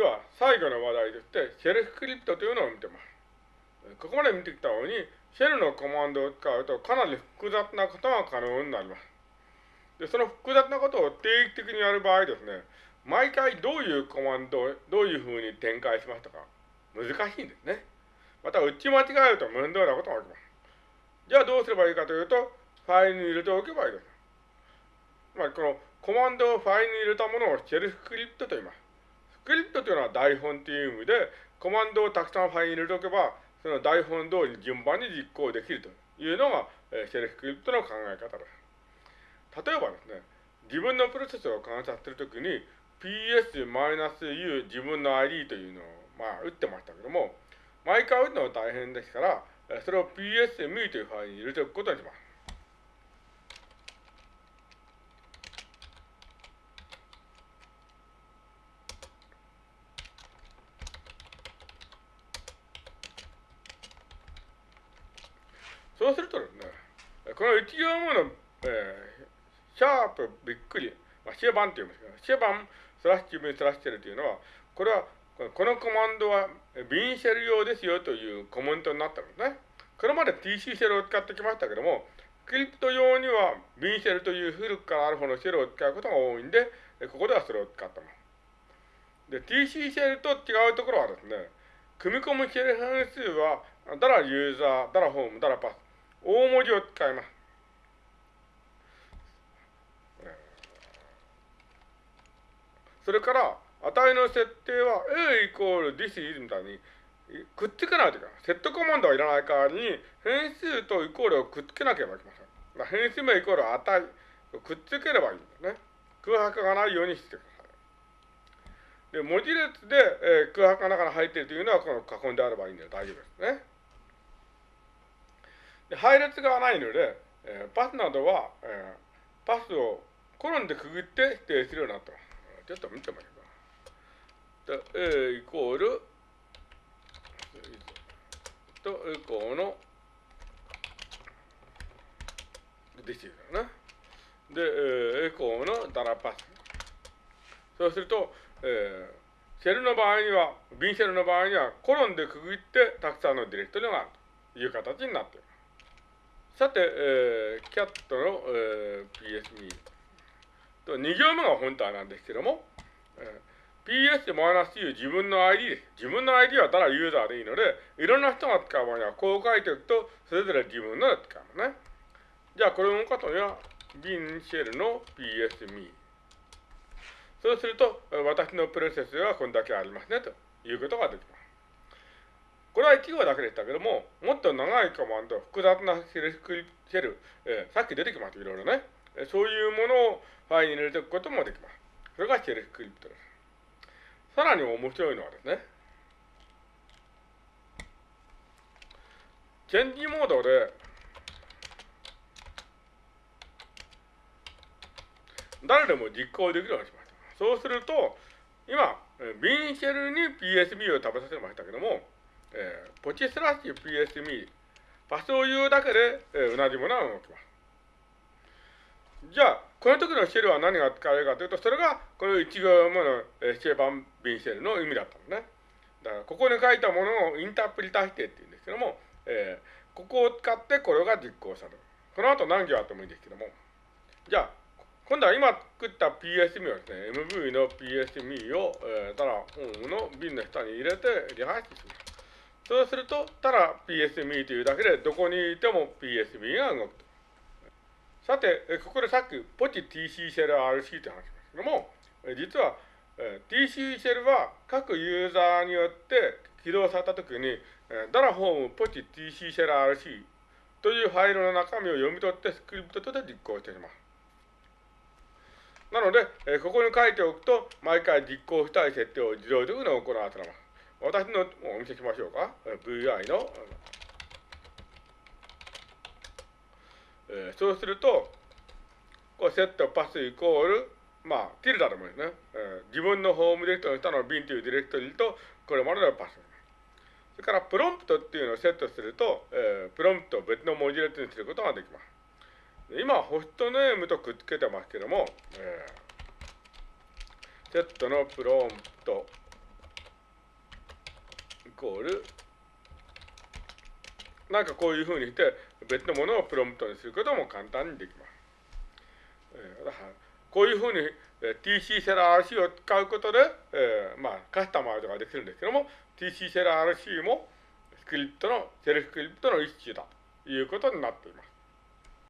では、最後の話題として、シェルスクリプトというのを見てます。ここまで見てきたように、シェルのコマンドを使うとかなり複雑なことが可能になります。で、その複雑なことを定期的にやる場合ですね、毎回どういうコマンドをどういうふうに展開しますとか、難しいんですね。また、打ち間違えると面倒なことが起きます。じゃあどうすればいいかというと、ファイルに入れておけばいいです。まり、このコマンドをファイルに入れたものをシェルスクリプトと言います。スクリプトというのは台本という意味で、コマンドをたくさんファイルに入れておけば、その台本通り順番に実行できるというのが、えシェルスクリプトの考え方です。例えばですね、自分のプロセスを観察するときに、ps-u 自分の ID というのを、まあ、打ってましたけども、毎回打つのは大変ですから、それを ps-me というファイルに入れておくことにします。そうするとですね、この1行目の、えー、シャープびっくり、まあ、シェバンと言いますけど、シェバンスラッシュ分スラッシュルというのは、これは、このコマンドはビンシェル用ですよというコメントになったんですね。これまで TC シェルを使ってきましたけども、クリプト用にはビンシェルという古くからある方のシェルを使うことが多いんで、ここではそれを使ってます。で、TC シェルと違うところはですね、組み込むシェル変数は、だらユーザー、だらホーム、だらパス、大文字を使います。それから、値の設定は A イコール this is みたいにくっつけないといけない。セットコマンドはいらない代わりに変数とイコールをくっつけなければいけません。まあ変数名イコール値をくっつければいいんですね。空白がないようにしてください。で、文字列で、えー、空白が中に入っているというのはこの囲んであればいいんで大丈夫ですね。配列がないので、えー、パスなどは、えー、パスをコロンでくぐって指定するようになってます。ちょっと見てみましょうか。A イコール、と、エコーの、できるよね。で、えー、エコーのダラパス。そうすると、えー、シェルの場合には、ビンシェルの場合には、コロンでくぐってたくさんのディレクトリがあるという形になっている。さて、えー、キャットの、えー、PSB と2行目が本体なんですけども、えー、PS-U 自分の ID です。自分の ID はただユーザーでいいので、いろんな人が使う場合にはこう書いておくと、それぞれ自分ので使うのね。じゃあこれを動かすには、ビンシェルの PS-me。そうすると、私のプロセスはこんだけありますね、ということができます。これは1行だけでしたけども、もっと長いコマンド、複雑なシェル、シェルえー、さっき出てきました、いろいろね。そういうものをファイルに入れておくこともできます。それがシェルスクリプトです。さらに面白いのはですね、チェンジモードで、誰でも実行できるようにしました。そうすると、今、ビンシェルに PSB を食べさせましたけども、えー、ポチスラッシュ PSB、パスを言うだけで、えー、同じものが動きます。じゃあ、この時のシェルは何が使われるかというと、それがこの1行目の、えー、シェーバンビンシェルの意味だったんですね。だから、ここに書いたものをインタープリタ否定って言うんですけども、えー、ここを使ってこれが実行される。この後何行あってもいいんですけども。じゃあ、今度は今作った PSME をですね、MV の PSME を、えー、ただ、ホームの瓶の下に入れてリハーシします。そうすると、ただ PSME というだけで、どこにいても PSME が動くと。さて、ここでさっき、ポチ TC シェル RC という話ですけども、実は、TC シェルは各ユーザーによって起動されたときに、ダラホームポチ TC シェル RC というファイルの中身を読み取ってスクリプトとして実行しています。なので、ここに書いておくと、毎回実行したい設定を自動的に行わせます。私のお見せしましょうか。VI の、えー、そうすると、こうセットパスイコール、まあ、ティルダでもいいですね。えー、自分のホームディレクトの下の bin というディレクトリと、これまでのパス。それから、プロンプトっていうのをセットすると、えー、プロンプトを別の文字列にすることができます。今、ホストネームとくっつけてますけども、えー、セットのプロンプトイコールなんかこういうふうにして別のものをプロンプトにすることも簡単にできます。えー、こういうふうに TC セラ RC を使うことで、えー、まあカスタマイズができるんですけども TC セラ RC もスクリプトの、セルフスクリプトの一種だということになっています。